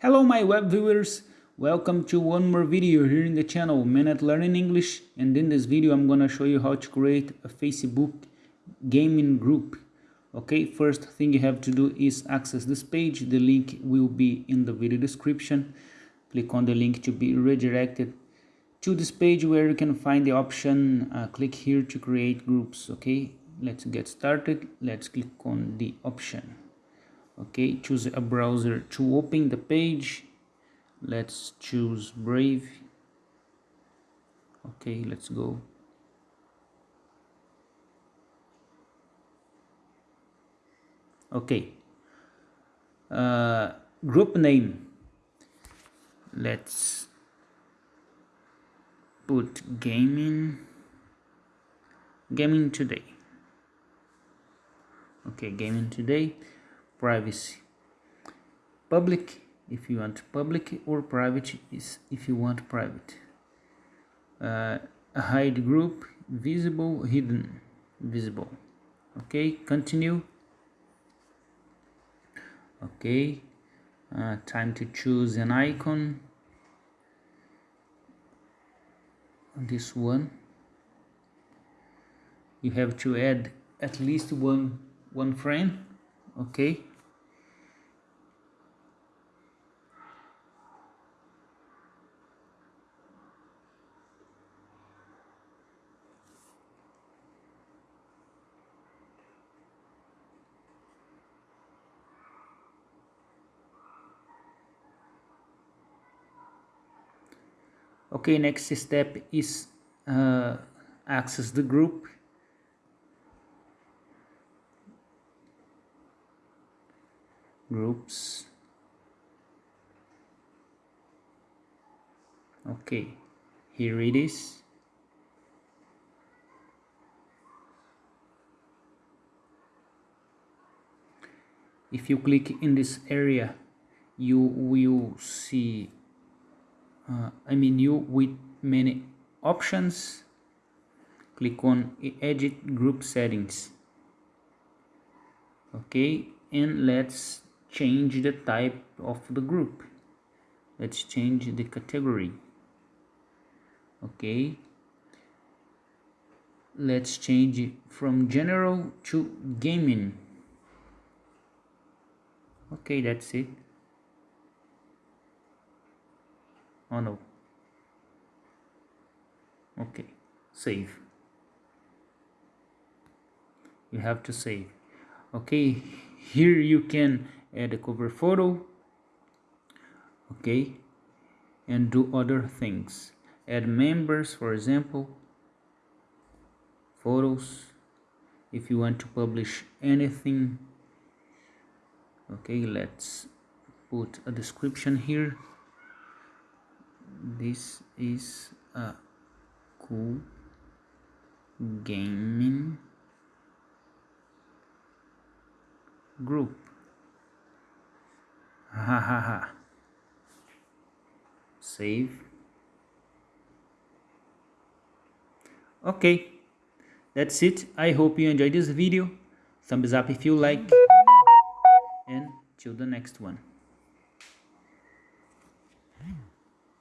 Hello my web viewers, welcome to one more video here in the channel Minute Learning English and in this video I'm gonna show you how to create a Facebook gaming group. Okay, first thing you have to do is access this page, the link will be in the video description. Click on the link to be redirected to this page where you can find the option, uh, click here to create groups, okay. Let's get started, let's click on the option okay choose a browser to open the page. Let's choose brave. Okay let's go. Okay. Uh, group name. Let's put gaming gaming today. Okay gaming today privacy. Public if you want public or private is if you want private. Uh, hide group visible hidden visible. Okay continue. Okay uh, time to choose an icon. This one. You have to add at least one one frame. Okay okay next step is uh, access the group. Groups. Okay here it is. If you click in this area you will see uh, I mean you with many options click on edit group settings. Okay and let's change the type of the group. Let's change the category. Okay. Let's change it from general to gaming. Okay that's it oh no okay. Save. You have to save. Okay. Here you can add a cover photo. Okay. And do other things. Add members for example. Photos. If you want to publish anything. Okay. Let's put a description here this is a cool gaming group. Ha ha ha save. Okay that's it. I hope you enjoyed this video. Thumbs up if you like. And till the next one